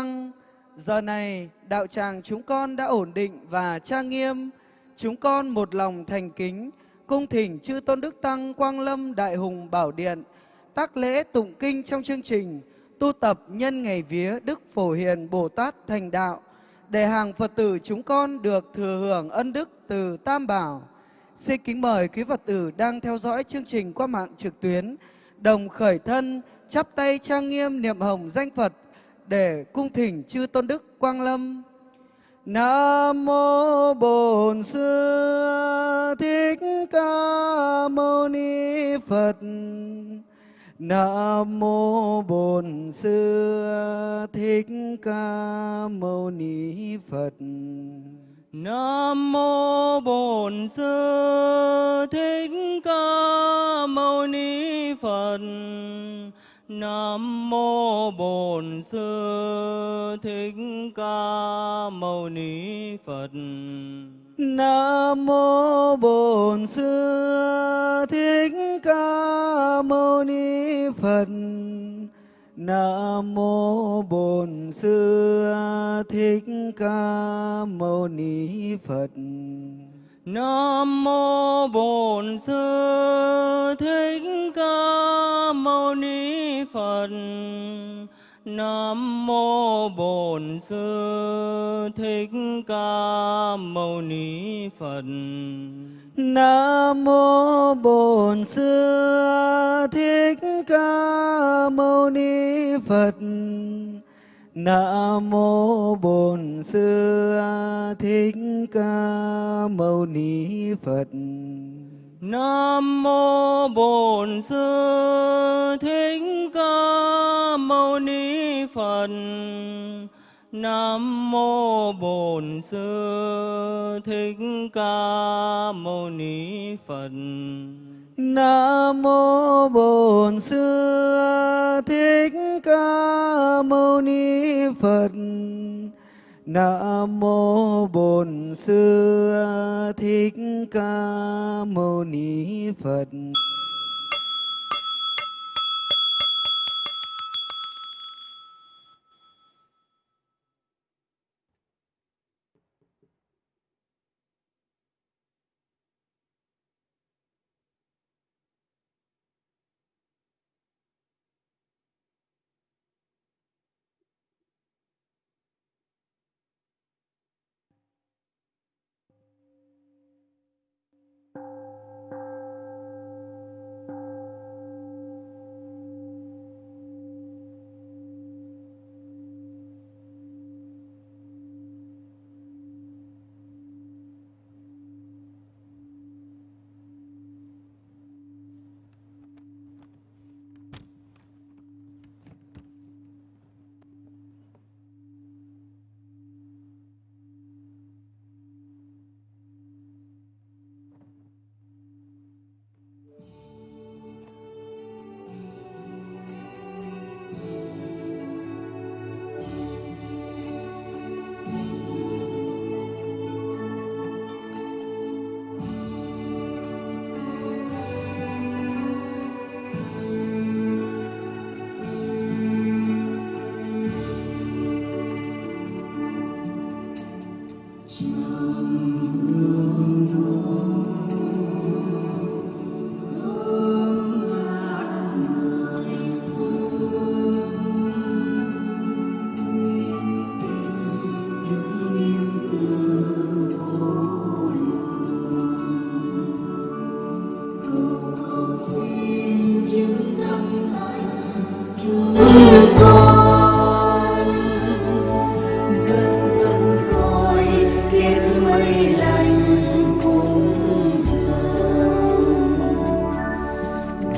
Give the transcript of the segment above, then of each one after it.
Tăng. Giờ này, đạo tràng chúng con đã ổn định và trang nghiêm. Chúng con một lòng thành kính, cung thỉnh chư Tôn Đức Tăng Quang Lâm Đại Hùng Bảo Điện, tác lễ tụng kinh trong chương trình tu tập nhân ngày vía Đức Phổ Hiền Bồ Tát thành đạo, để hàng Phật tử chúng con được thừa hưởng ân đức từ Tam Bảo. Xin kính mời quý Phật tử đang theo dõi chương trình qua mạng trực tuyến, đồng khởi thân, chắp tay trang nghiêm niệm hồng danh Phật để cung thỉnh chư Tôn Đức Quang Lâm. Nam mô Bổn Sư Thích Ca Mâu Ni Phật. Nam mô Bổn Sư Thích Ca Mâu Ni Phật. Nam mô Bổn Sư Thích Ca Mâu Ni Phật. Nam mô Bổn Sư Thích Ca Mâu Ni Phật. Nam mô Bổn Sư Thích Ca Mâu Ni Phật. Nam mô Bổn Sư Thích Ca Mâu Ni Phật. Nam mô Bổn Sư Thích Phật. Nam mô Bổn Sư Thích Ca Mâu Ni Phật. Nam mô Bổn Sư Thích Ca Mâu Ni Phật. Nam mô Bổn Sư Thích Ca Mâu Ni Phật. Nam mô Bổn Sư Thích Ca Mâu Ni Phật. Nam mô Bổn Sư Thích Ca Mâu Ni Phật. Nam mô Bổn Sư Thích Ca Mâu Ni Phật. Nam mô Bổn Sư Thích Ca Mâu Ni Phật.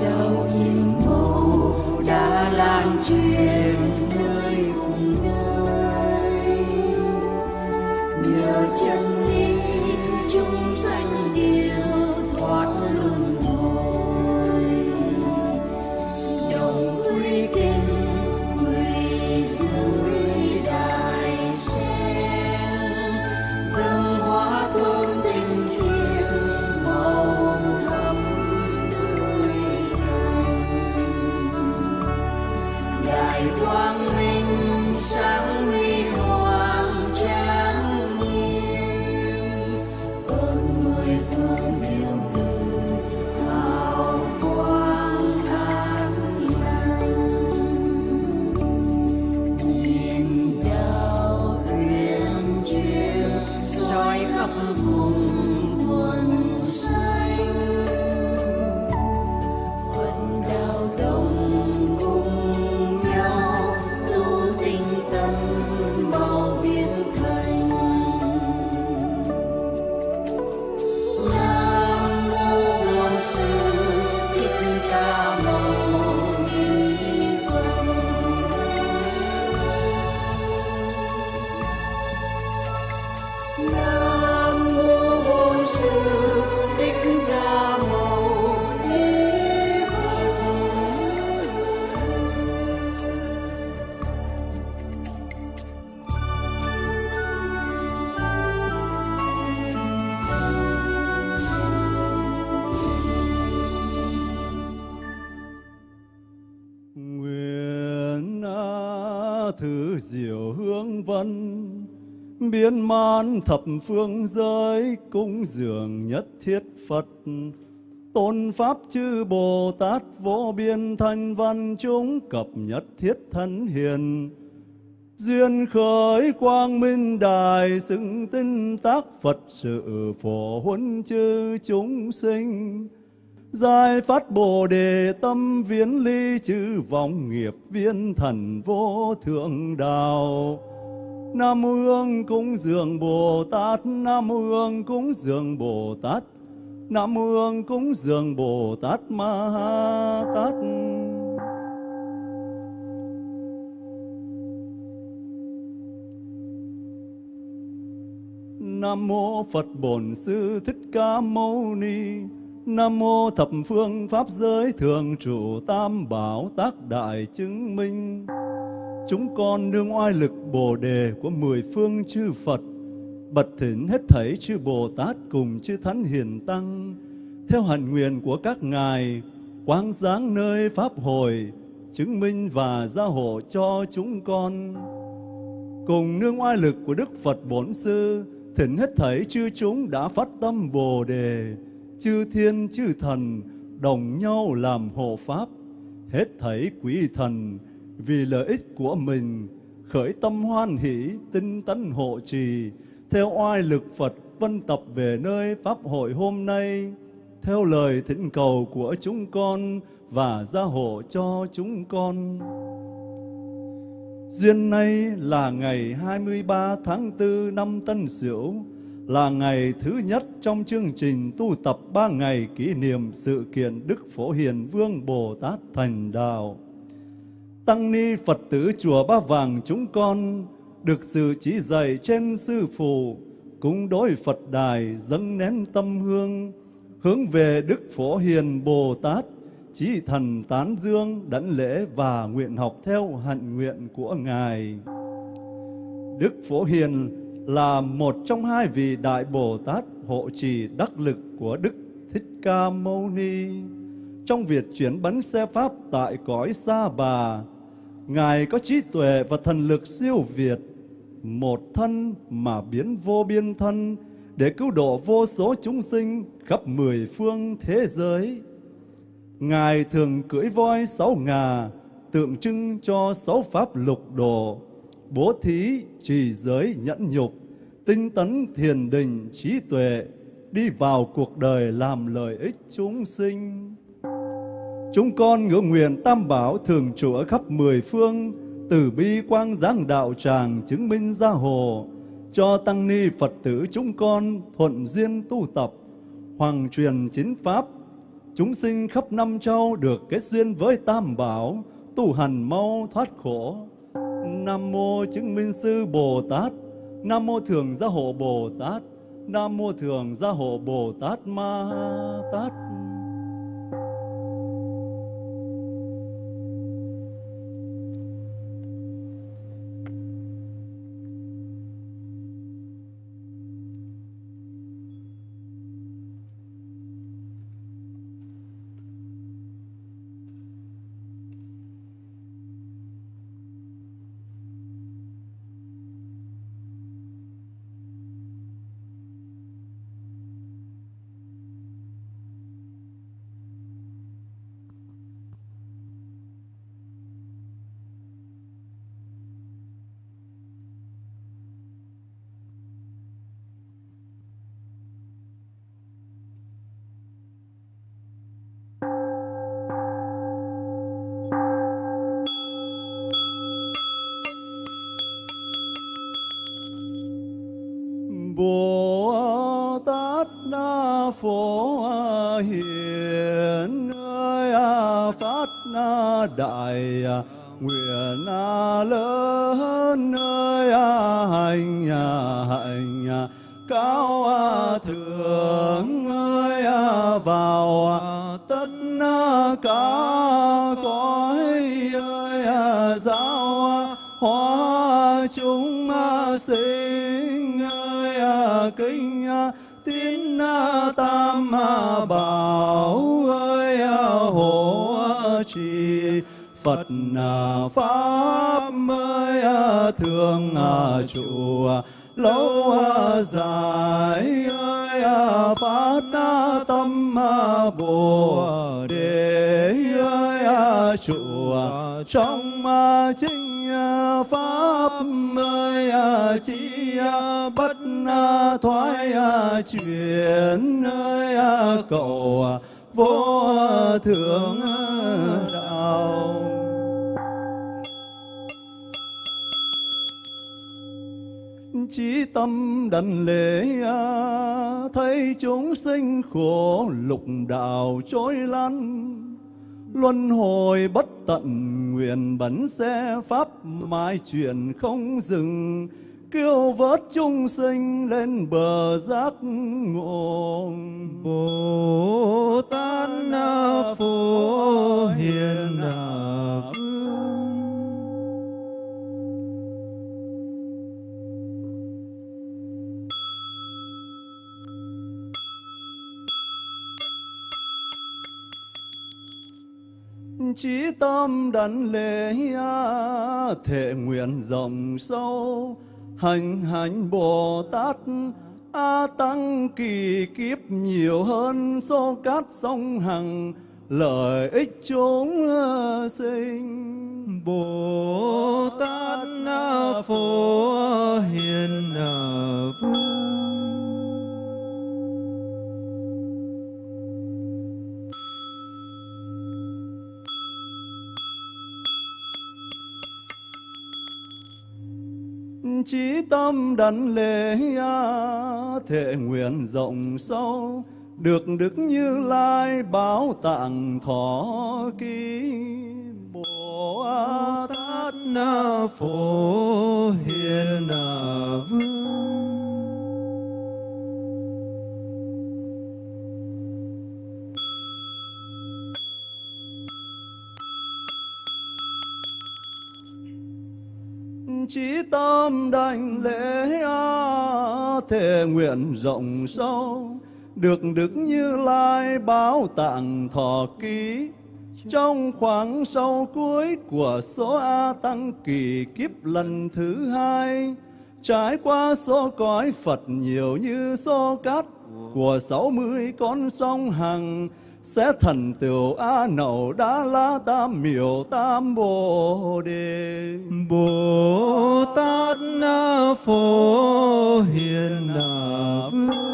dầu nhiệm mẫu đã lan truyền diệu hương văn biến man thập phương giới cung dường nhất thiết Phật. Tôn pháp chư Bồ Tát vô biên thanh văn chúng cập nhất thiết thân hiền. Duyên khởi quang minh đài xưng tinh tác Phật sự phổ huấn chư chúng sinh. Giải phát Bồ Đề tâm viễn ly chư vọng nghiệp viên thần vô thượng đạo Nam mô Hương cúng dường Bồ Tát, Nam mô Hương cúng dường Bồ Tát, Nam mô Hương cúng dường Bồ Tát Ma Ha Tát. Nam mô Phật Bổn Sư Thích Ca Mâu Ni. Nam mô Thập Phương Pháp Giới Thường Trụ Tam Bảo Tác Đại Chứng Minh. Chúng con nương oai lực Bồ Đề của mười phương chư Phật, bật thỉnh hết thảy chư Bồ Tát cùng chư Thánh Hiền Tăng, theo hạnh nguyện của các ngài, quang giáng nơi Pháp hồi chứng minh và gia hộ cho chúng con. Cùng nương oai lực của Đức Phật Bổn Sư, thỉnh hết thảy chư chúng đã phát tâm Bồ Đề, chư thiên chư thần, đồng nhau làm hộ Pháp, hết thảy quý thần, vì lợi ích của mình, khởi tâm hoan hỷ, tinh tấn hộ trì, theo oai lực Phật vân tập về nơi Pháp hội hôm nay, theo lời thỉnh cầu của chúng con và gia hộ cho chúng con. Duyên nay là ngày 23 tháng 4 năm Tân Sửu, là ngày thứ nhất trong chương trình tu tập ba ngày kỷ niệm sự kiện Đức Phổ Hiền Vương Bồ Tát Thành Đạo. Tăng ni Phật tử chùa Ba Vàng chúng con được sự chỉ dạy trên sư phụ cúng đối Phật đài dâng nén tâm hương, hướng về Đức Phổ Hiền Bồ Tát, chí thần tán dương, đảnh lễ và nguyện học theo hạnh nguyện của ngài. Đức Phổ Hiền là một trong hai vị đại Bồ Tát hộ trì đắc lực của Đức Thích Ca Mâu Ni trong việc chuyển bánh xe pháp tại cõi Sa Bà Ngài có trí tuệ và thần lực siêu việt, một thân mà biến vô biên thân để cứu độ vô số chúng sinh khắp mười phương thế giới. Ngài thường cưỡi voi sáu ngà, tượng trưng cho sáu pháp lục độ, bố thí, trì giới, nhẫn nhục, tinh tấn, thiền định, trí tuệ, đi vào cuộc đời làm lợi ích chúng sinh. Chúng con ngưỡng nguyện tam bảo thường trụ ở khắp mười phương, từ bi quang giáng đạo tràng chứng minh gia hồ, cho tăng ni Phật tử chúng con thuận duyên tu tập, hoàng truyền chính pháp, chúng sinh khắp năm châu được kết duyên với tam bảo, tu hành mau thoát khổ. Nam mô chứng minh sư Bồ Tát, Nam mô thường gia hộ Bồ Tát, Nam mô thường gia hộ Bồ Tát Ma Tát. Bồ Tát Na Phổ Hiền ơi phát na đại nguyện lớn ơi hành nhà Pháp ơi thương trụ lâu dài ơi phát tâm bồ đề ơi trụ trong chính pháp ơi chỉ bất thoái chuyển ơi cầu vô thượng tâm đảnh lễ à, thấy chúng sinh khổ lục đạo trôi lăn. Luân hồi bất tận nguyện bẩn xe pháp mãi chuyển không dừng. Kêu vớt chúng sinh lên bờ giác ngộ tâm đảnh lễ thể nguyện rộng sâu, hành hành Bồ Tát A Tăng kỳ kiếp nhiều hơn số cát sông hằng, lợi ích chúng ờ, sinh Bồ Tát Na Phổ Hiền ờ, Vương chí tâm đảnh lễ thể nguyện rộng sâu, được đức như lai báo tặng thọ ký. Bồ tát na phổ hiền vương. Chí tâm đảnh lễ thề nguyện rộng sâu được đức như lai báo tặng thọ ký. Trong khoảng sau cuối của số A Tăng kỳ kiếp lần thứ hai, trải qua số cõi Phật nhiều như số cát của sáu mươi con sông Hằng, sẽ thần tựu A Nậu Đa La Tam Miểu Tam Bồ Đề. Bồ Tát Na Phổ Hiền Vương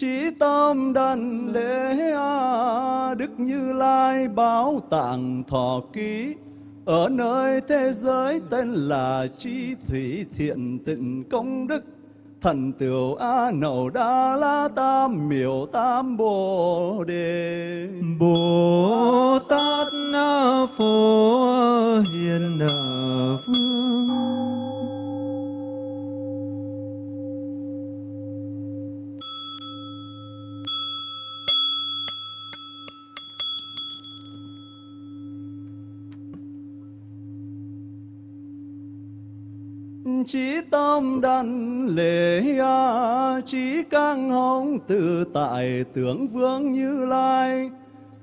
trí tâm đảnh lễ đức như lai báo tặng thọ ký. Ở nơi thế giới tên là chi thủy thiện tịnh công đức, thần tiểu a nậu đa la tam miểu tam bồ đề. Bồ Tát Na Phổ Hiền Vương chí tâm đan lễ chí căng hồng tự tại tướng vương như lai,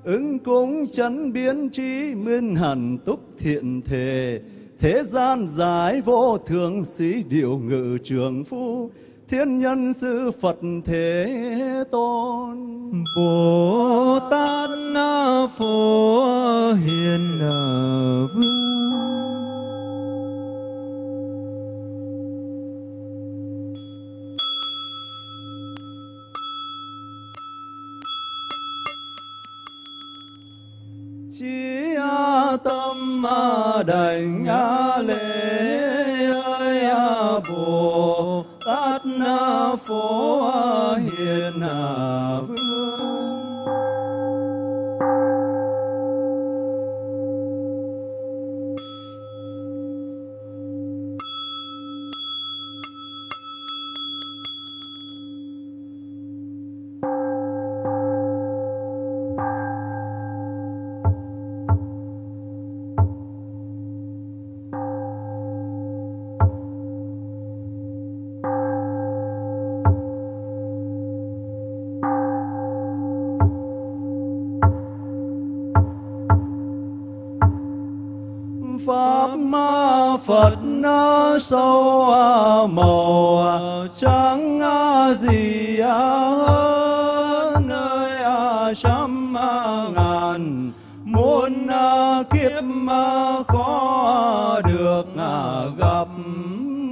ứng cúng chấn biến trí minh hẳn túc thiện thể thế gian giải vô thường sĩ điều ngự trường phu, thiên nhân sư phật thế tôn. Bồ Tát Na Phổ Hiền Vương. Tâm đảnh lễ ơi bồ tát phổ hiền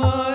mới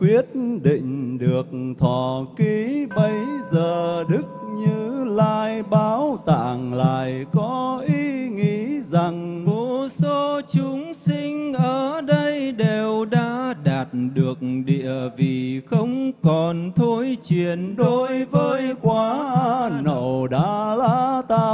quyết định được thọ ký bấy giờ, Đức Như Lai báo tạng lại có ý nghĩ rằng Vô số chúng sinh ở đây đều đã đạt được địa vị không còn thối chuyển. Đối với quá nậu đa la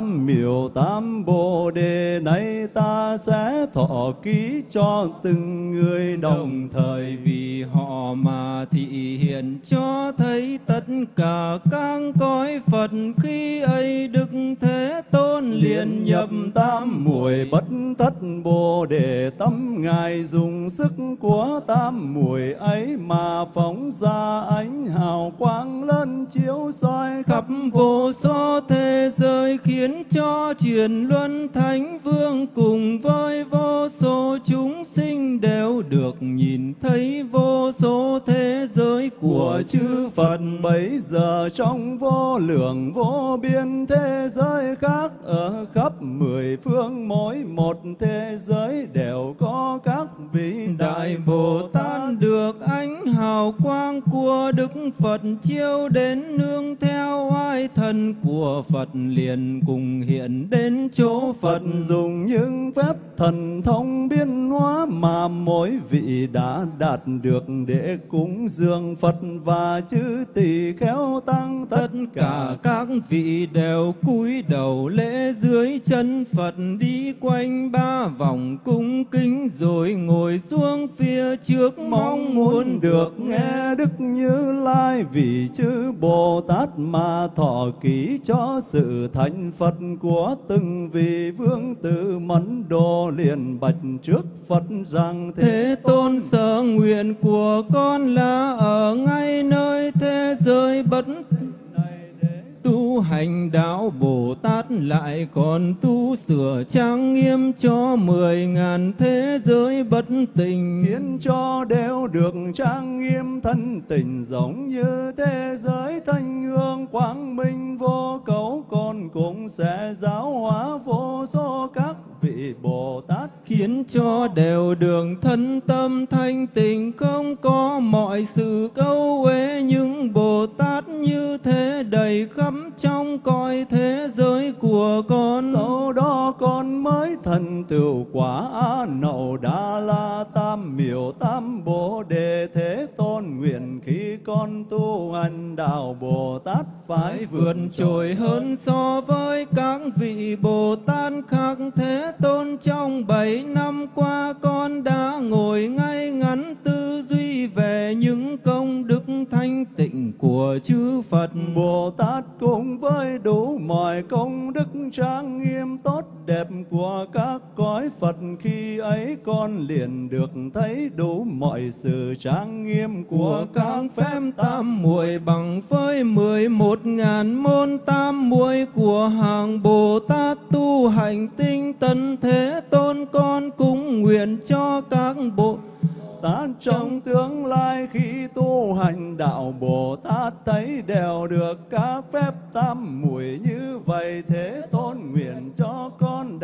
tam miểu tam bồ đề nay ta sẽ thọ ký cho từng người đồng thời vì họ mà thị hiện cho thấy tất cả các cõi Phật. Khi ấy Đức Thế Tôn liền nhập tam muội bất thất bồ đề, tâm ngài dùng sức của tam muội ấy mà phóng ra ánh hào quang lớn chiếu soi khắp vô số thế giới, khiến cho truyền luân thánh vương cùng với vô số chúng sinh đều được nhìn thấy vô số thế giới của chư Phật bấy giờ trong vô lượng vô biên thế giới khác ở khắp mười phương mỗi một thế giới đều có các vị Đại Bồ Tát được ánh hào quang của Đức Phật chiếu đến nương theo oai thần của Phật liền cùng hiện đến chỗ Phật, dùng những phép thần thông biến hóa mà mỗi vị đã đạt được để cúng dường Phật và chư tỳ khéo tăng tất tất cả các vị đều cúi đầu lễ dưới chân Phật, đi quanh ba vòng cung kính rồi ngồi xuống phía trước. Mong muốn được nghe Đức Như Lai vì chư Bồ Tát mà thọ ký cho sự thành Phật. Phật của từng vị vương tử mẫn đồ liền bạch trước Phật rằng Thế tôn sở nguyện của con là ở ngay nơi thế giới bất tu hành đạo Bồ Tát lại còn tu sửa trang nghiêm cho mười ngàn thế giới bất tình. Khiến cho đều được trang nghiêm thân tình giống như thế giới thanh hương quang minh vô cấu còn cũng sẽ giáo hóa vô số các vị Bồ Tát khiến cho đều đường thân tâm thanh tịnh không có mọi sự câu uế những Bồ Tát như thế đầy khắp trong cõi thế giới của con. Sau đó con mới thành tựu quả a nậu đa la tam miểu tam bồ đề thế tôn nguyện khi con tu hành đạo bồ tát phải vượt trội hơn so với các vị bồ tát khác. Thế tôn trong bảy năm qua con đã ngồi ngay ngắn tư duy về những công đức thanh tịnh của chư Phật. Bồ Tát cùng với đủ mọi công đức trang nghiêm tốt đẹp của các cõi Phật khi ấy con liền được thấy đủ mọi sự trang nghiêm của các phép tam muội bằng với mười một ngàn môn tam muội của hàng Bồ Tát tu hành tinh tấn thế tôn con cũng nguyện cho các bộ Tát trong tương lai khi tu hành đạo Bồ Tát thấy đều được các phép tam muội. Như vậy thế tôn nguyện cho con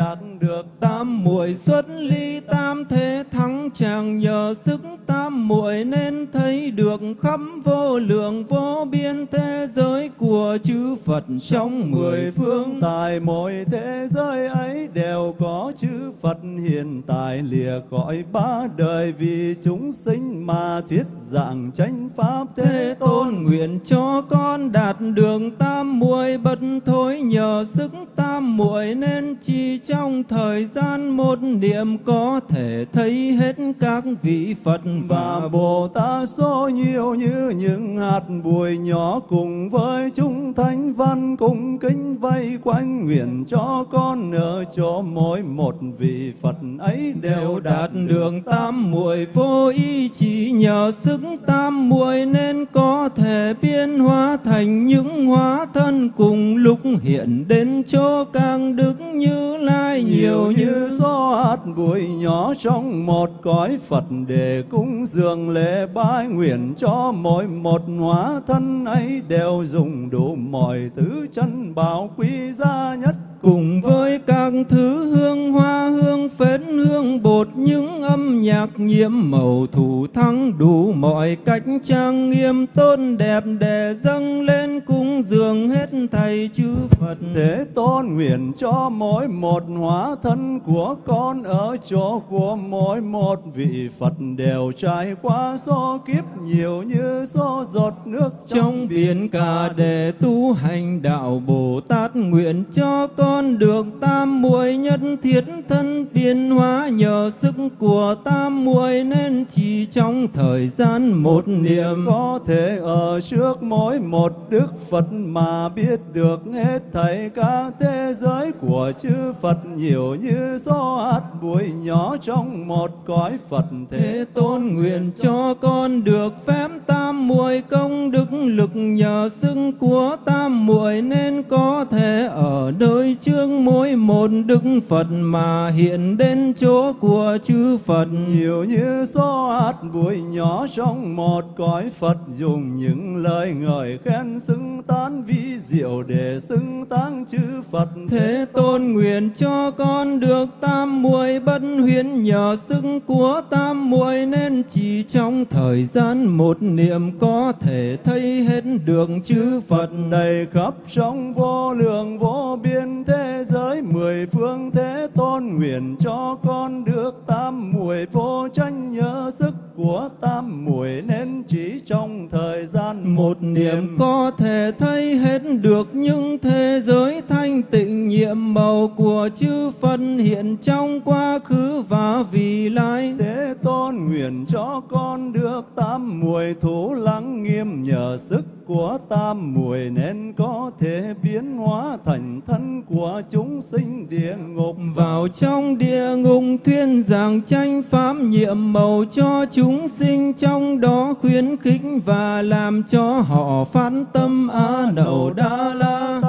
tam muội xuất ly tam thế thắng chàng nhờ sức tam muội nên thấy được khắp vô lượng vô biên thế giới của chư Phật. Trong mười phương tại mỗi thế giới ấy đều có chư Phật. Hiện tại lìa khỏi ba đời vì chúng sinh mà thuyết giảng chánh pháp thế tôn. nguyện cho con đạt đường tam muội bất thối nhờ sức tam muội nên chi trong thời gian một niệm có thể thấy hết các vị Phật và Bồ Tát số nhiều như những hạt bụi nhỏ cùng với chúng thánh văn cung kính vây quanh nguyện cho con ở chỗ mỗi một vị Phật ấy đều đạt đường tam muội vô ý chỉ nhờ sức tam muội nên có thể biến hóa thành những hóa thân cùng lúc hiện đến chỗ càng đức như lai nhiều như như gió hạt bụi nhỏ trong một cõi Phật để cúng dường lễ bái nguyện cho mỗi một hóa thân ấy đều dùng đủ mọi thứ chân bảo quý giá nhất cùng với các thứ hương hoa hương phết hương bột những âm nhạc nhiễm màu thủ thắng đủ mọi cách trang nghiêm tôn đẹp để dâng lên cung dường hết thầy chư Phật. Thế tôn nguyện cho mỗi một hóa thân của con ở chỗ của mỗi một vị Phật đều trải qua số kiếp nhiều như số giọt nước trong biển cả để tu hành đạo Bồ Tát nguyện cho con được tam muội nhất thiết thân biến nhờ sức của tam muội nên chỉ trong thời gian một niệm. có thể ở trước mỗi một đức Phật mà biết được hết thảy các thế giới của chư Phật nhiều như gió hạt bụi nhỏ trong một cõi Phật thế tôn nguyện cho con được phép tam muội công đức lực nhờ sức của tam muội nên có thể ở nơi chương mỗi một đức Phật mà hiện đến chỗ của chư Phật. Nhiều như gió hạt bụi nhỏ trong một cõi Phật dùng những lời ngợi khen xứng tán vi diệu để xứng tán chư Phật. Thế tôn nguyện cho con được tam muội bất huyễn nhờ sức của tam muội nên chỉ trong thời gian một niệm có thể thấy hết được chư Phật đầy khắp trong vô lượng vô biên thế giới mười phương thế tôn nguyện cho con được tam muội vô tranh nhớ sức của tam muội nên chỉ trong thời gian một niệm. có thể thấy hết được những thế giới thanh tịnh nhiệm màu của chư Phật hiện trong quá khứ và vị lai. Thế tôn nguyện cho con được tam muội thủ lắng nghiêm nhờ sức của tam muội nên có thể biến hóa thành thân của chúng sinh địa ngục. Vào trong địa ngục thuyên giảng tranh pháp nhiệm màu cho chúng sinh trong đó khuyến khích và làm cho họ phát tâm a nậu đa la.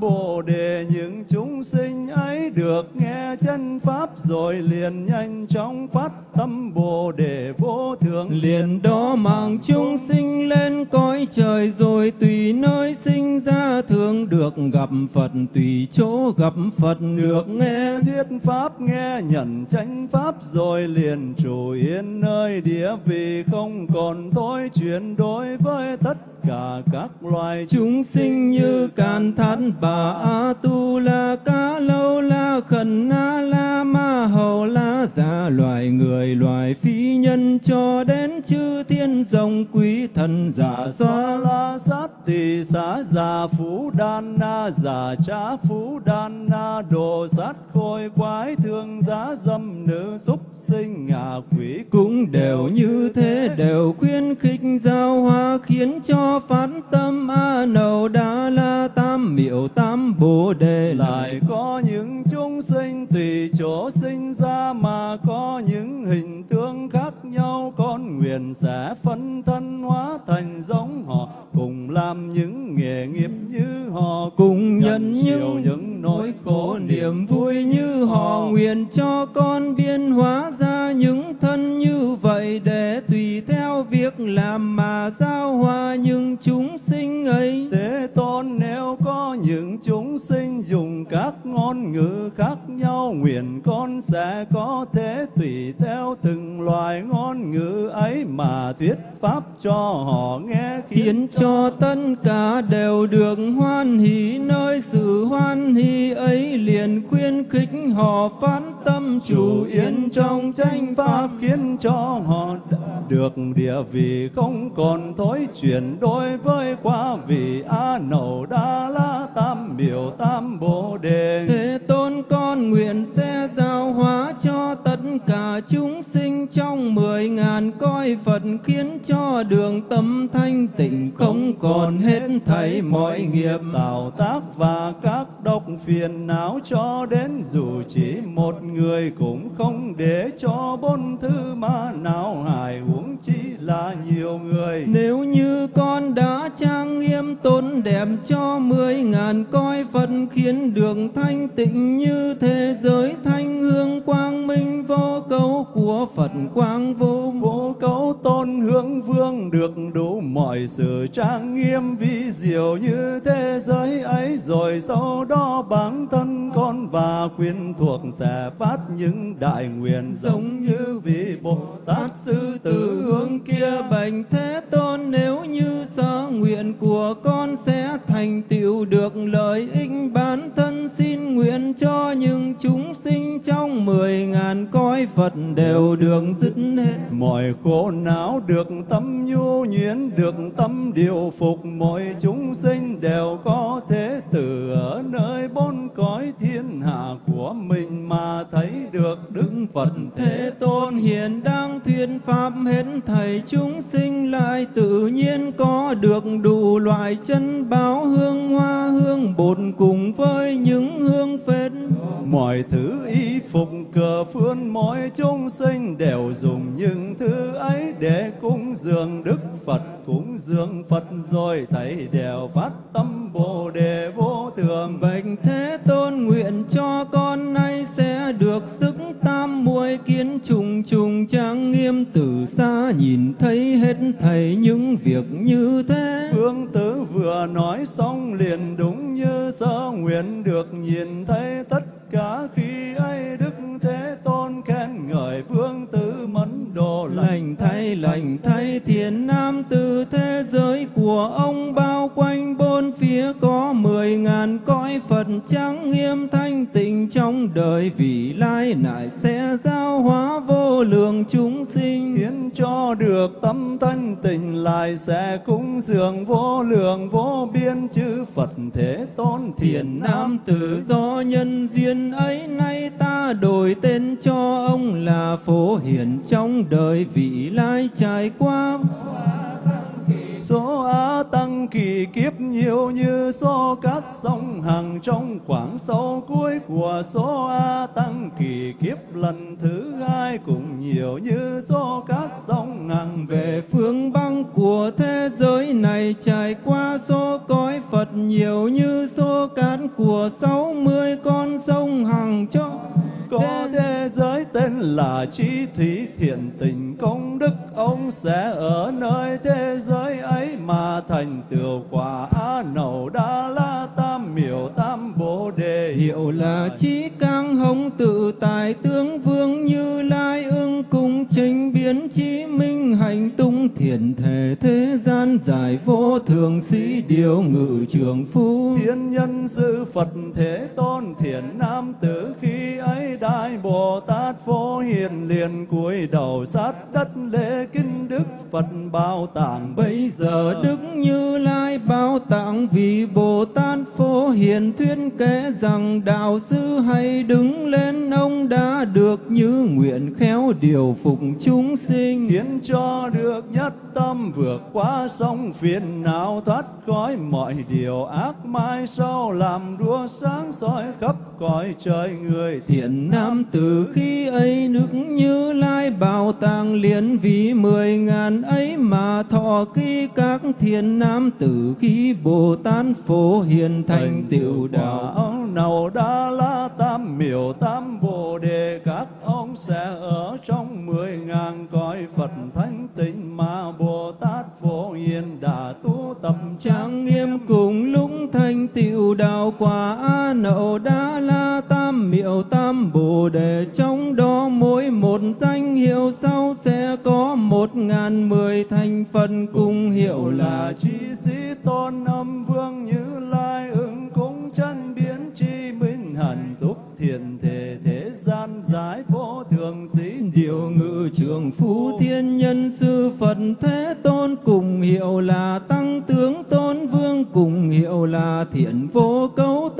Bồ Đề những chúng sinh ấy được nghe chân pháp rồi liền nhanh chóng phát tâm Bồ Đề vô thượng. Liền đó mạng chúng sinh lên cõi trời rồi tùy nơi sinh ra thường được gặp Phật, tùy chỗ gặp Phật được nghe. Thuyết pháp nghe, nhận chánh pháp rồi liền trụ yên nơi địa vị không còn thối chuyển đối với tất cả các loài chúng sinh như càn thát bà a tu, la ca lâu la khẩn, na la ma hầu, la giả loài người, loài phi nhân cho đến chư thiên rồng quý thần giả xoa la sát tỳ, xá già phú đan na giả trá phú đan na, đồ sát khôi quái thương giá dâm nữ súc sinh, ngạ quỷ cũng đều như thế, đều khuyến khích giao hoa khiến cho phát tâm a nầu đa la tam miệu tam bồ đề. Lại có những chúng sinh tùy chỗ sinh ra mà có những hình tướng khác nhau con nguyện sẽ phân thân hóa thành giống họ cùng làm những nghề nghiệp như họ cùng nhận những những nỗi khổ niềm vui như họ. nguyện cho con biên hóa ra những thân như vậy để tùy theo việc làm mà giao hòa những chúng sinh ấy. Thế tôn nếu có những chúng sinh dùng các ngôn ngữ khác nhau Nguyện con sẽ có thể tùy theo từng loài ngôn ngữ ấy Mà thuyết pháp cho họ nghe khiến cho tất cả đều được hoan hỷ nơi sự hoan hỷ ấy liền khuyến khích họ phát tâm chủ yên trong tranh pháp khiến cho họ được địa vị không còn thối chuyển đối với quá vị a nậu đa la tam biểu tam bồ đề. Thế tôn con nguyện sẽ giao hóa cho tất cả chúng sinh trong mười mười ngàn coi Phật khiến cho đường tâm thanh tịnh, không còn hết thảy mọi nghiệp, tạo tác và các độc phiền não cho đến dù chỉ một người cũng không để cho bốn thứ ma não hại huống chi là nhiều người. Nếu như con đã trang nghiêm tôn đẹp cho mười ngàn coi Phật khiến đường thanh tịnh như thế giới thanh hương quang minh vô cấu của Phật quang vô vô cấu tôn hướng vương được đủ mọi sự trang nghiêm vi diệu như thế giới ấy rồi sau đó bản thân con và quyến thuộc sẽ phát những đại nguyện. Giống như vị Bồ Tát sư tử hướng kia bạch thế tôn nếu như sở nguyện của con sẽ thành tựu được lợi ích bản thân xin nguyện cho những chúng sinh trong mười ngàn cõi Phật đều được dứt hết mọi khổ não được tâm nhu nhuyễn được tâm điều phục mọi chúng sinh đều có thể từ ở nơi bốn cõi thiên hạ của mình mà thấy được đức phật Thế Tôn hiện đang thuyên pháp hết thầy chúng sinh lại tự nhiên có được đủ loại chân báo hương hoa hương bột cùng với những hương phết. mọi thứ y phục, cờ phương mỗi chúng sinh đều dùng những thứ ấy để cúng dường đức phật, cúng dường phật rồi thấy đều phát tâm bồ đề vô thường Bạch hết thầy những việc như thế. Vương tử vừa nói xong liền đúng như sơ nguyện được nhìn thấy tất cả khi ấy Đức Thế Tôn khen ngợi Vương tử mẫn đồ lành thay lành thay thiền nam từ thế giới của ông bao quanh bốn phía có mười ngàn cõi Phật trang nghiêm thanh tịnh trong đời vị lai nại tâm thanh tịnh lại sẽ cúng dường vô lượng, vô biên. Chư Phật Thế Tôn thiền nam Tử do nhân duyên ấy nay ta đổi tên cho ông là phổ hiển trong đời vị lai trải qua Số á tăng kỳ kiếp nhiều như số cát sông hằng trong khoảng sâu cuối của số á tăng kỳ kiếp lần thứ hai cũng nhiều như số cát sông hằng về phương băng của thế giới này trải qua số cõi Phật nhiều như số cát của sáu mươi con sông Hằng cho có thế giới tên là trí thủy thiện tình công đức ông sẽ ở nơi thế giới ấy mà thành tựu quả á nậu đa la tam miểu tam bồ đề. Hiệu là trí cang hồng tự tại, tướng vương như lai trình biến chí minh hành tung thiền thể thế gian giải vô thường sĩ điều ngự trường phu. Thiên nhân sư phật thế tôn thiền nam tử khi ấy đại bồ tát phổ hiền liền cúi đầu sát đất lễ kinh đức phật bao tạng. Bây giờ đức như lai bao tạng vì bồ tát phổ hiền thuyết kể rằng đạo sư hay đứng lên ông đã được như nguyện khéo điều phục chúng sinh. Khiến cho được nhất tâm vượt qua sông phiền não thoát khỏi mọi điều ác mai sau làm đua sáng soi khắp cõi trời người thiện nam. Từ khi ấy nước như lai bảo tàng liền vì mười ngàn ấy mà thọ ký các thiện nam. Tử khi bồ tát phổ hiền thành tựu đạo nào đa la tam miểu tam bồ đề, các ông sẽ ở trong mười ngàn cõi phật thánh tịnh mà bồ tát phổ hiền đã tu tập trang nghiêm. Cùng lúc thành tựu đạo quả a nậu đa la tam miệu tam bồ đề, trong đó mỗi một danh hiệu sau sẽ có một ngàn mười thành phần cùng hiệu là chi sĩ tôn âm vương như lai, ứng cúng chân bi chi túc thiền thể thế gian giải vô thường sĩ. Điều ngự trường phú thiên nhân sư phật thế tôn cùng hiệu là tăng tướng tôn vương, cùng hiệu là thiện vô cấu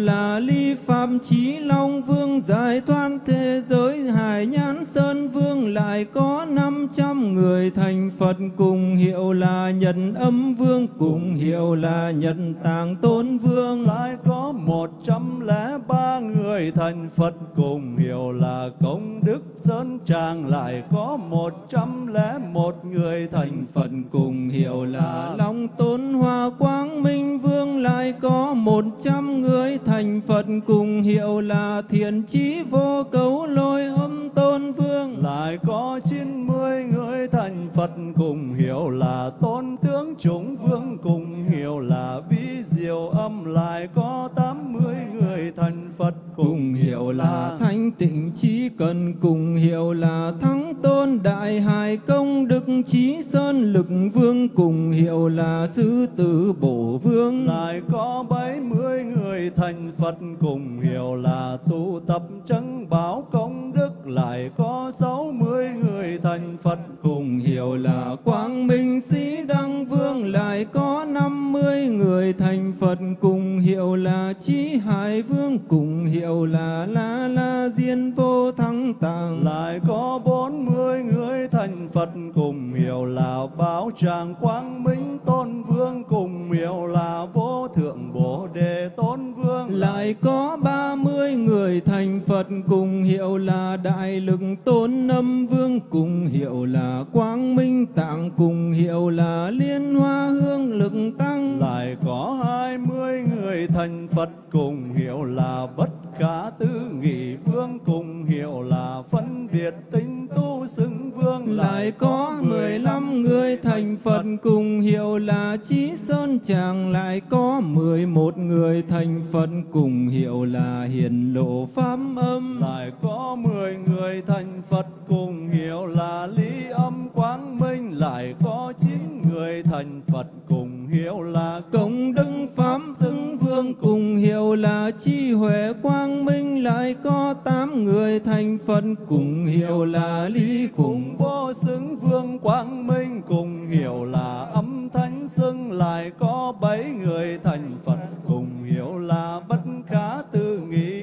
là ly phạm chí long vương giải thoát thế giới hải nhãn sơn vương lại có năm trăm người thành phật cùng hiệu là nhân âm vương cùng hiệu là nhân tàng tôn vương. Lại có một trăm lẻ ba người thành phật cùng hiệu là công đức sơn tràng. Lại có một trăm lẻ một người thành phật cùng hiệu là long tôn hoa quang minh vương. Lại có một trăm người thành phật cùng hiệu là thiện chí vô cấu lôi âm tôn vương lại có chín mươi người thành phật cùng hiệu là tôn tướng chúng vương cùng hiệu là vi diệu âm. Lại có tám mươi người thành phật cùng hiệu là thanh tịnh trí cần cùng hiệu là thắng tôn đại hài công đức trí sơn lực vương cùng hiệu là sư tử bổ vương. Lại có bảy mươi người thành phật cùng hiệu là tu tập chân bảo công đức. Lại có sáu mươi người thành phật cùng hiểu là quang minh sĩ đăng vương lại có năm mươi người thành phật cùng hiệu là trí hải vương cùng hiệu là la la diên vô thắng tạng lại có bốn mươi người thành phật cùng hiệu là báo tràng quang minh tôn vương cùng hiệu là vô thượng bồ đề tôn vương. Lại có ba mươi người thành phật cùng hiệu là đại lực tôn âm vương cùng hiệu là quang minh tạng cùng hiệu là liên hoa hương lực tăng. Lại có hai mươi người thành phật cùng hiệu là bất khả tư nghị vương cùng hiệu là phân biệt tinh tu xưng vương lại có mười lăm người thành phật cùng hiệu là trí sơn tràng lại có mười một người thành phật cùng hiệu là hiền lộ pháp âm. Lại có mười người thành phật cùng hiệu là lý âm quang minh. Lại có chín người thành phật cùng hiệu là công đức pháp xưng phương cùng hiệu là chi huệ quang minh lại có tám người thành phật. Cùng hiệu là lý cùng vô xứng vương quang minh. Cùng hiệu là âm thánh xưng lại có bảy người thành phật. Cùng hiệu là bất khả tư nghị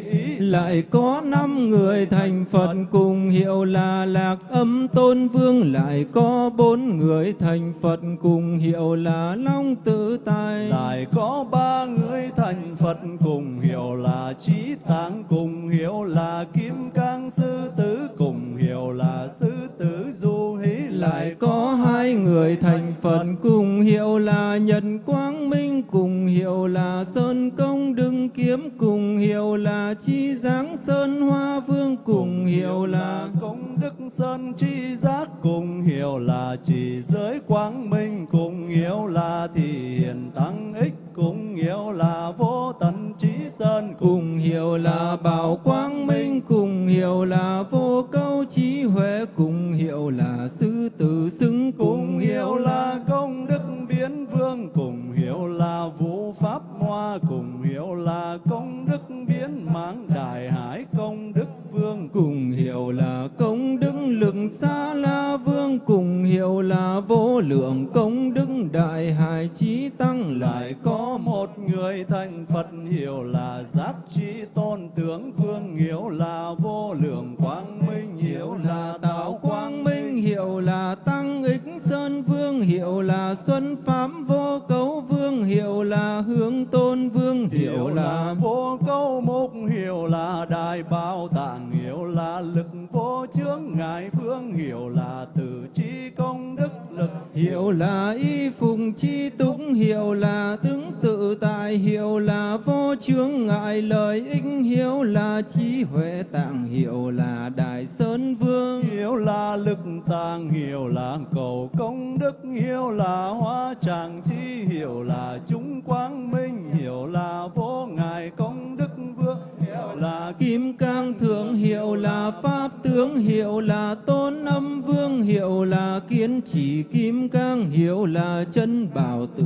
lại có năm người thành Phật cùng hiệu là Lạc Âm Tôn Vương, lại có bốn người thành Phật cùng hiệu là Long Tự Tài. lại có ba người thành Phật cùng hiệu là Trí Tạng cùng hiệu là Kim Cang Sư Tử cùng hiệu là Sư Tử Du Hí lại có hai người thành Phật cùng hiệu là Nhật Quang Minh cùng hiệu là Sơn Công Đừng Kiếm cùng hiệu là Chi Giáng Sơn Hoa Vương cùng hiệu là công đức sơn chi giác cùng hiệu là chỉ giới quang minh cùng hiệu là Thị hiền tăng ích cùng hiệu là vô tận trí sơn cùng cùng hiệu là Bảo Quang Minh cùng hiệu là Vô Câu Trí Huệ cùng hiệu là Sư Tử Xứng cùng hiệu là công đức biến vương, cùng hiệu là vũ pháp hoa, cùng hiệu là công đức biến mãng đại hải, công đức vương cùng hiệu là công đức lực xa la vương cùng hiệu là vô lượng công đức đại hải trí tăng. Lại có một người thành Phật hiệu là giác trí tôn tướng vương hiệu là vô lượng quang minh hiệu là tạo quang minh hiệu là tăng ích sơn vương hiệu là xuân pháp vô cấu vương hiệu là hướng tôn vương hiệu hiệu là vô câu mục hiệu là đại bảo tạng hiệu là lực vô chướng ngại vương hiệu là từ trí công đức lực hiệu là y phùng chi túc hiệu là tướng tự tại hiệu là vô chướng ngại lợi ích hiệu là trí huệ tạng hiệu là đại sơn vương hiệu là lực tàng hiệu là cầu công đức hiệu là hóa tràng chi hiệu là chúng quang minh hiệu là vô ngại công đức vương là Kim Cang Thượng hiệu là Pháp Tướng, hiệu là Tôn Âm Vương, hiệu là Kiến Chỉ Kim Cang, hiệu là Chân Bảo Tự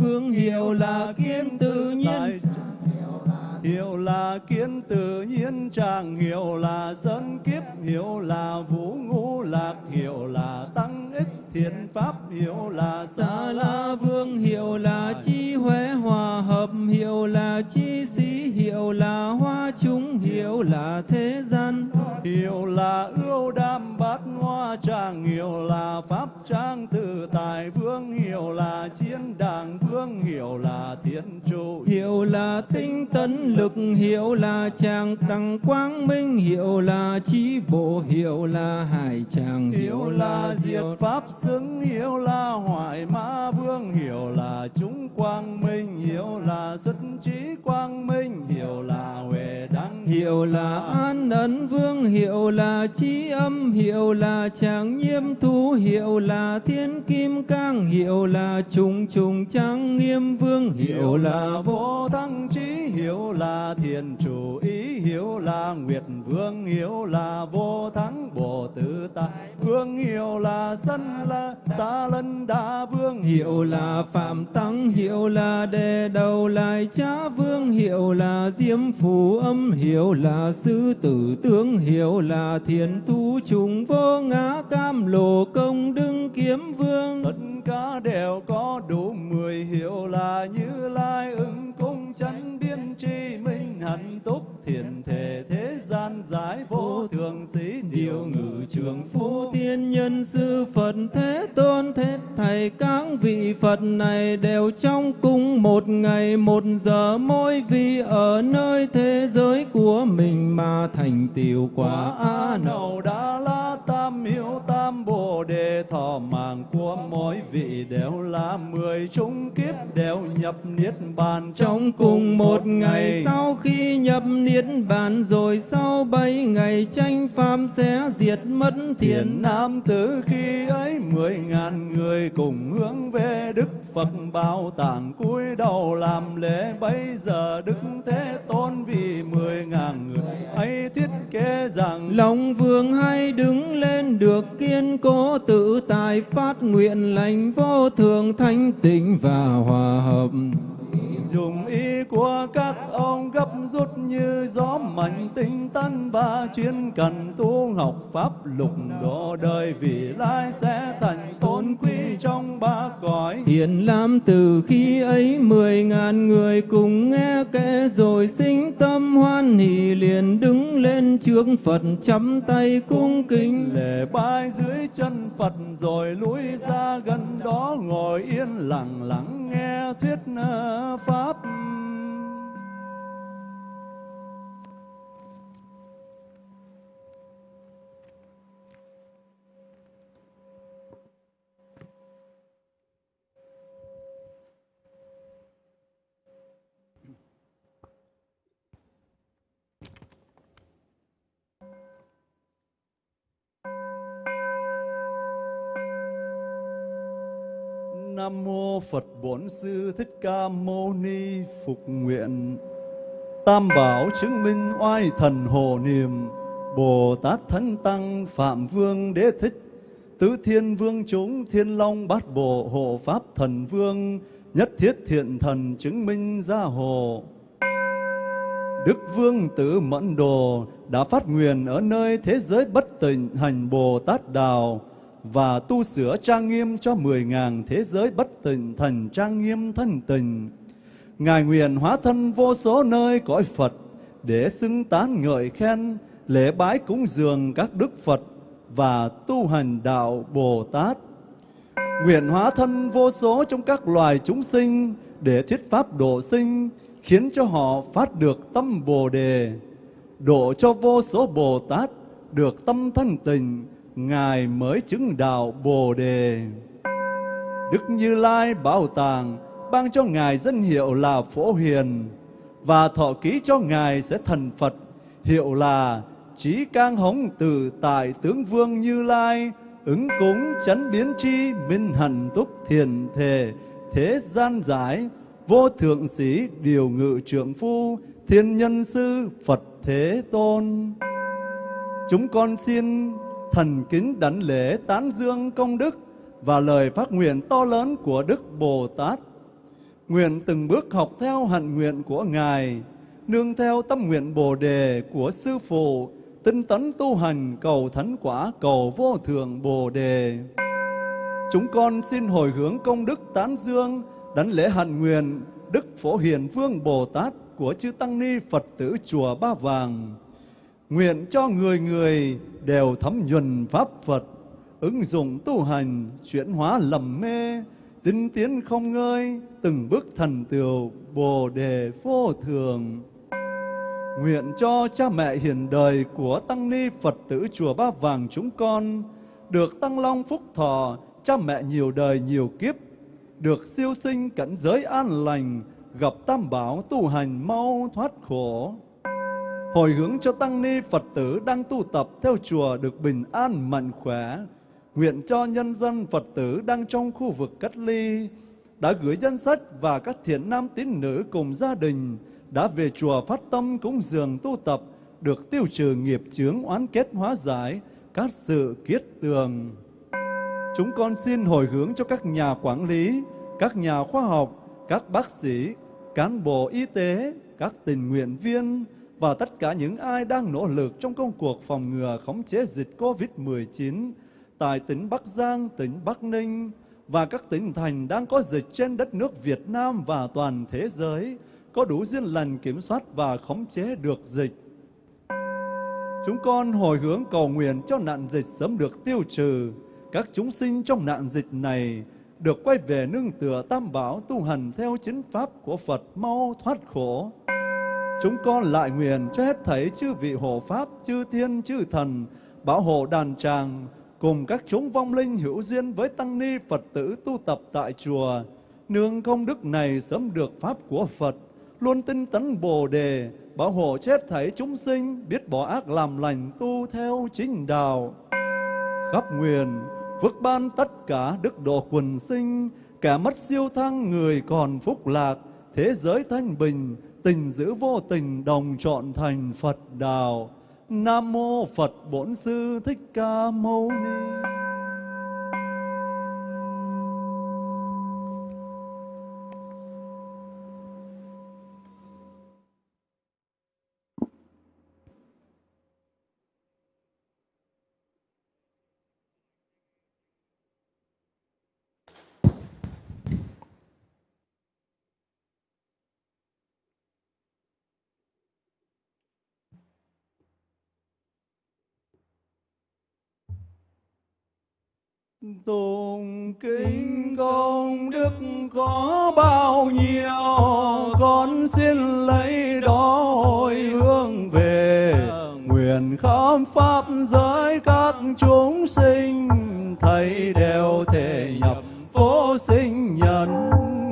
Vương hiệu là kiến Tự Nhiên hiệu là kiến tự nhiên trạng hiệu là sơn kiếp hiệu là vũ ngũ lạc hiệu là tăng ích thiện pháp hiệu là sa La Vương hiệu là Chi Huế Hòa Hợp hiệu là Chi Sĩ hiệu là Hoa Chúng hiệu là Thế gian hiệu là ưu đam bát hoa trang hiệu là pháp trang tự tại vương hiệu là chiến đàng vương hiệu là thiên trụ hiệu là tinh tấn lực hiệu là tràng đăng quang minh hiệu là trí bộ hiệu là hải tràng hiệu là diệt pháp xứng hiệu là hoại mã vương hiệu là chúng quang minh hiệu là xuất trí quang minh hiệu là huệ đăng hiệu là an ấn vương hiệu là trí âm hiệu là tràng nhiêm thu hiệu là thiên kim cang hiệu là trùng trùng trang nghiêm vương hiệu là vô vô thăng trí hiệu là thiền chủ, ý hiếu là nguyệt vương, hiếu là vô thắng, bồ tứ tại vương hiếu là sân, là xa lân đa vương hiệu là phạm tăng hiệu là đề đầu lại cha vương hiệu là diêm phù âm hiệu là sư tử tướng hiệu là thiền thu trùng vô ngã cam lồ công đương kiếm vương. Tất cả đều có đủ mười hiệu là như lai ứng cung chánh biên tri minh hạnh túc thiền thể thế gian giải vô thường sĩ điều ngự trường phu thiên nhân sư Phật Thế Tôn, Thế Thầy, các vị Phật này đều trong cung một ngày, một giờ mỗi vị ở nơi thế giới của mình mà thành tiểu quả A Nậu. nậu đa la tam hiếu tam bồ đề thọ mạng của mỗi vị đều là mười chúng kiếp đều nhập niết bàn Trong cùng một ngày sau khi nhập niết bàn rồi sau bảy ngày tranh pháp sẽ diệt mất Thiền nam tử khi ấy mười ngàn người cùng hướng về Đức Phật bảo tàng cúi đầu làm lễ bây giờ Đức Thế Tôn vì mười ngàn người ấy thiết kế rằng Lòng vương hay đứng lên được kiên cố tự tại phát nguyện lành vô thường thanh tịnh và hòa hợp. Dùng ý của các ông gấp rút như gió mạnh tinh tấn ba chuyên cần tu học pháp lục độ đời vì lai sẽ thành tôn quý trong ba cõi. Hiện làm từ khi ấy mười ngàn người cùng nghe kể rồi sinh tâm hoan hỷ liền đứng lên trước Phật chắp tay cung kính. Lễ bái dưới chân Phật rồi lui ra gần đó ngồi yên lặng lặng nghe thuyết ờ, pháp. Nam mô Phật Bổn Sư Thích Ca Mâu Ni phục nguyện. Tam bảo chứng minh oai thần hồ niệm, Bồ Tát Thánh Tăng Phạm Vương Đế Thích, Tứ Thiên Vương chúng Thiên Long Bát Bộ Hộ Pháp Thần Vương, Nhất Thiết Thiện Thần chứng minh gia hộ. Đức Vương Tử Mẫn Đồ đã phát nguyện ở nơi thế giới bất tịnh hành Bồ Tát Đạo, và tu sửa trang nghiêm cho mười ngàn thế giới bất tịnh thần trang nghiêm thân tình. Ngài nguyện hóa thân vô số nơi cõi Phật để xưng tán ngợi khen, lễ bái cúng dường các đức Phật và tu hành đạo Bồ Tát. Nguyện hóa thân vô số trong các loài chúng sinh để thuyết pháp độ sinh, khiến cho họ phát được tâm Bồ Đề, độ cho vô số Bồ Tát được tâm thân tình, Ngài mới chứng đạo Bồ Đề. Đức Như Lai Bảo Tàng ban cho Ngài danh hiệu là Phổ Hiền và thọ ký cho Ngài sẽ thành Phật, hiệu là Trí Cang Hống Từ Tại Tướng Vương Như Lai, ứng cúng chấn biến chi minh hẳn túc thiền thể, thế gian giải, vô thượng sĩ điều ngự trượng phu, thiên nhân sư Phật Thế Tôn. Chúng con xin thần kính đảnh lễ tán dương công đức và lời phát nguyện to lớn của Đức Bồ Tát. Nguyện từng bước học theo hạnh nguyện của Ngài, nương theo tâm nguyện Bồ Đề của Sư Phụ, tinh tấn tu hành cầu thánh quả cầu vô thượng Bồ Đề. Chúng con xin hồi hướng công đức tán dương, đảnh lễ hạnh nguyện Đức Phổ Hiền Vương Bồ Tát của Chư Tăng Ni Phật tử Chùa Ba Vàng Nguyện cho người người đều thấm nhuần Pháp Phật, ứng dụng tu hành, chuyển hóa lầm mê, tinh tiến không ngơi, từng bước thần tựu Bồ Đề vô thường. Nguyện cho cha mẹ hiền đời của Tăng Ni Phật tử Chùa Ba Vàng chúng con được tăng long phúc thọ, cha mẹ nhiều đời nhiều kiếp, được siêu sinh cảnh giới an lành, gặp tam bảo tu hành mau thoát khổ hồi hướng cho tăng ni Phật tử đang tu tập theo chùa được bình an mạnh khỏe. Nguyện cho nhân dân Phật tử đang trong khu vực cách ly đã gửi danh sách và các thiện nam tín nữ cùng gia đình đã về chùa phát tâm cúng dường tu tập được tiêu trừ nghiệp chướng oán kết hóa giải các sự kiết tường. Chúng con xin hồi hướng cho các nhà quản lý, các nhà khoa học, các bác sĩ, cán bộ y tế, các tình nguyện viên, và tất cả những ai đang nỗ lực trong công cuộc phòng ngừa khống chế dịch COVID-19 tại tỉnh Bắc Giang, tỉnh Bắc Ninh và các tỉnh thành đang có dịch trên đất nước Việt Nam và toàn thế giới có đủ duyên lành kiểm soát và khống chế được dịch. Chúng con hồi hướng cầu nguyện cho nạn dịch sớm được tiêu trừ, các chúng sinh trong nạn dịch này được quay về nương tựa tam bảo tu hành theo chính pháp của Phật mau thoát khổ. Chúng con lại nguyện cho hết thảy chư vị hộ Pháp, chư thiên, chư thần, bảo hộ đàn tràng, cùng các chúng vong linh hữu duyên với tăng ni Phật tử tu tập tại chùa. Nương công đức này sớm được Pháp của Phật, luôn tinh tấn Bồ Đề, bảo hộ chết thảy chúng sinh, biết bỏ ác làm lành tu theo chính đạo. Khắp nguyện, phước ban tất cả đức độ quần sinh, kẻ mất siêu thăng người còn phúc lạc, thế giới thanh bình, tình giữ vô tình đồng chọn thành Phật đạo. Nam mô Phật Bổn Sư Thích Ca Mâu Ni. Tùng kính công đức có bao nhiêu, Con xin lấy đó hồi hướng về. Nguyện khám pháp giới các chúng sinh, thầy đều thể nhập vô sinh nhân.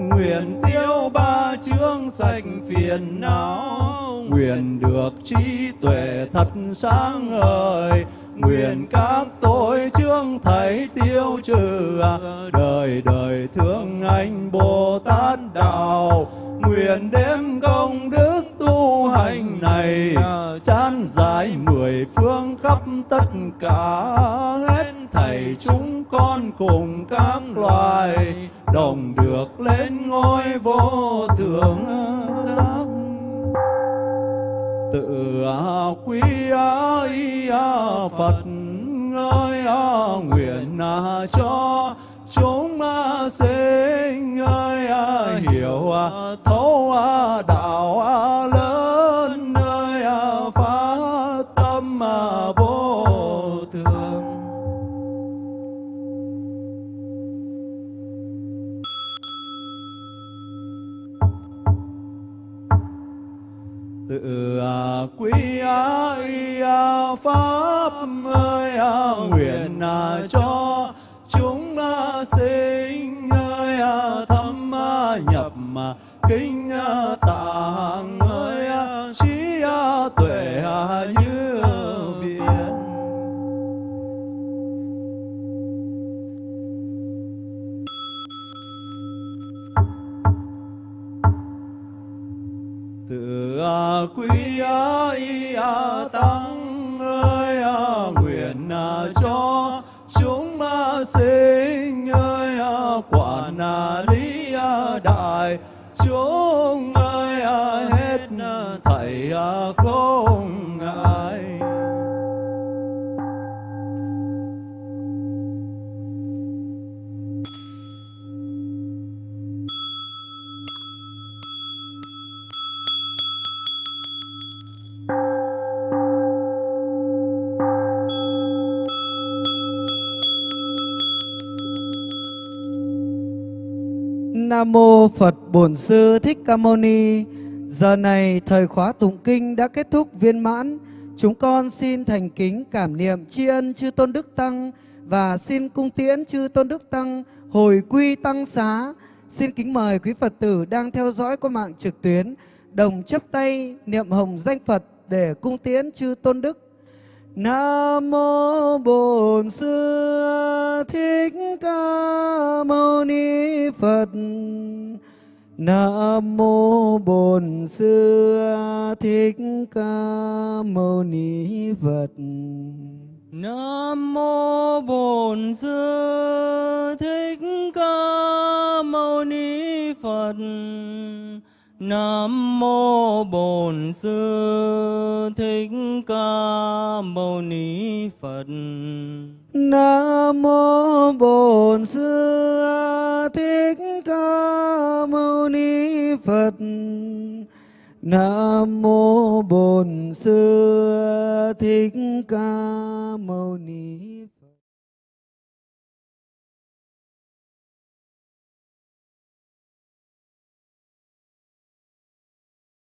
Nguyện tiêu ba chướng sạch phiền não, Nguyện được trí tuệ thật sáng ngời. Nguyện các tội chương thầy tiêu trừ à. Đời đời thương anh Bồ Tát Đạo, Nguyện đêm công đức tu hành này Chán giải mười phương khắp tất cả. Hết thầy chúng con cùng các loài, Đồng được lên ngôi vô thượng. giác tự à, quý ái à, Phật ơi à, nguyện cho chúng sinh ơi hiểu thấu đạo nguyện cho chúng sinh ơi à, thâm à, nhập à, kinh tạng ơi trí tuệ như biển. Từ quý tăng cho chúng sinh ơi à, quản lý à, đại chúng ơi à, hết thầy không Nam mô Phật Bổn Sư Thích Ca Mâu Ni. Giờ này thời khóa tụng kinh đã kết thúc viên mãn. Chúng con xin thành kính cảm niệm tri ân chư Tôn Đức Tăng và xin cung tiễn chư Tôn Đức Tăng hồi quy tăng xá. Xin kính mời quý Phật tử đang theo dõi qua mạng trực tuyến, đồng chấp tay niệm hồng danh Phật để cung tiễn chư Tôn Đức. Nam mô Bổn Sư Thích Ca Mâu Ni Phật. Nam mô Bổn Sư Thích Ca Mâu Ni Phật. Nam mô Bổn Sư Thích Ca Mâu Ni Phật. Nam mô Bổn Sư Thích Ca Mâu Ni Phật. Nam mô Bổn Sư Thích Ca Mâu Ni Phật. Nam mô Bổn Sư Thích Ca Mâu Ni